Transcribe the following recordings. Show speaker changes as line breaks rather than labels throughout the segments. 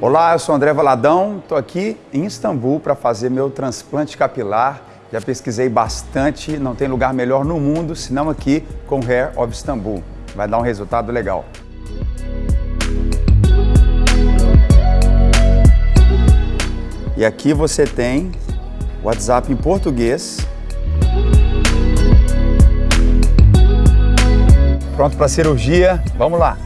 Olá, eu sou André Valadão, estou aqui em Istambul para fazer meu transplante capilar. Já pesquisei bastante, não tem lugar melhor no mundo senão aqui com Hair of Istanbul. Vai dar um resultado legal. E aqui você tem WhatsApp em português. Pronto para cirurgia, vamos lá.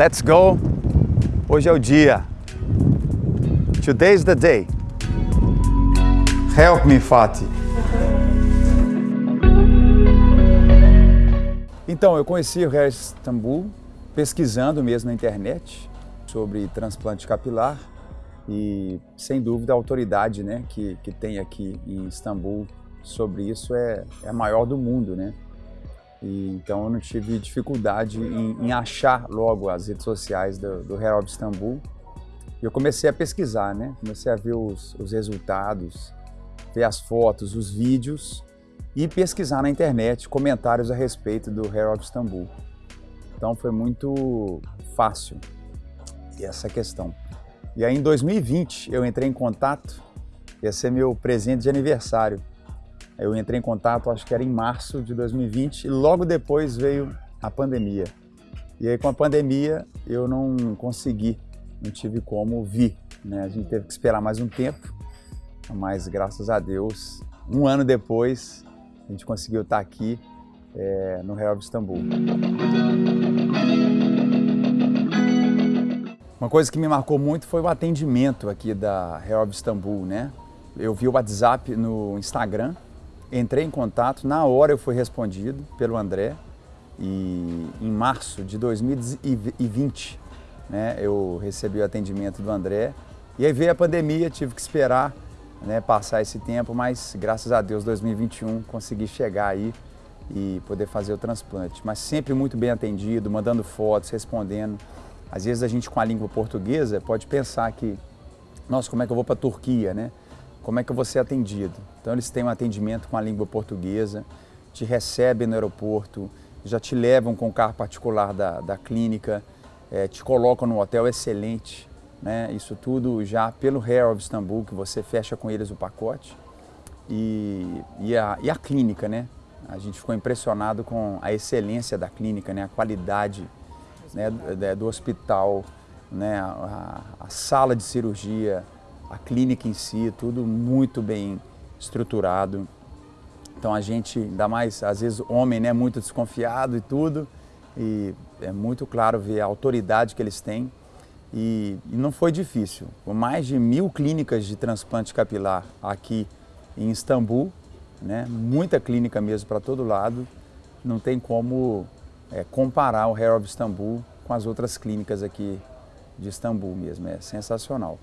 Let's go! Hoje é o dia. Today's the day. Help me, Fatih. Então, eu conheci o Hair Istanbul pesquisando mesmo na internet sobre transplante capilar e, sem dúvida, a autoridade né, que, que tem aqui em Istambul sobre isso é, é a maior do mundo, né? E, então eu não tive dificuldade em, em, achar logo as redes sociais do, do Hair of Istanbul. E eu comecei a pesquisar, né? Comecei a ver os, os resultados, ver as fotos, os vídeos e pesquisar na internet comentários a respeito do Hair of Istanbul. Então foi muito fácil essa questão. E aí em 2020 eu entrei em contato, ia ser meu presente de aniversário, eu entrei em contato, acho que era em março de 2020, e logo depois veio a pandemia. E aí com a pandemia eu não consegui, não tive como vir. Né? A gente teve que esperar mais um tempo, mas graças a Deus, um ano depois, a gente conseguiu estar aqui é, no Real de Istambul. Uma coisa que me marcou muito foi o atendimento aqui da Real de Istambul, né? Eu vi o WhatsApp no Instagram, Entrei em contato, na hora eu fui respondido pelo André e em março de 2020 né, eu recebi o atendimento do André e aí veio a pandemia, tive que esperar né, passar esse tempo, mas graças a Deus 2021 consegui chegar aí e poder fazer o transplante. Mas sempre muito bem atendido, mandando fotos, respondendo. Às vezes a gente com a língua portuguesa pode pensar que, nossa, como é que eu vou para a Turquia, né? Como é que você é atendido. Então eles têm um atendimento com a língua portuguesa, te recebem no aeroporto, já te levam com o carro particular da, da clínica, é, te colocam no hotel excelente, né? isso tudo já pelo Hair of Istanbul, que você fecha com eles o pacote. E, e, a, e a clínica, né? A gente ficou impressionado com a excelência da clínica, né? a qualidade né? do, do hospital, né? a, a sala de cirurgia, a clínica em si, tudo muito bem estruturado. Então a gente, ainda mais, às vezes, homem, né, muito desconfiado e tudo, e é muito claro ver a autoridade que eles têm. E, e não foi difícil. Com mais de mil clínicas de transplante capilar aqui em Istambul, né, muita clínica mesmo para todo lado, não tem como é, comparar o Hair of Istambul com as outras clínicas aqui de Istambul mesmo, é sensacional.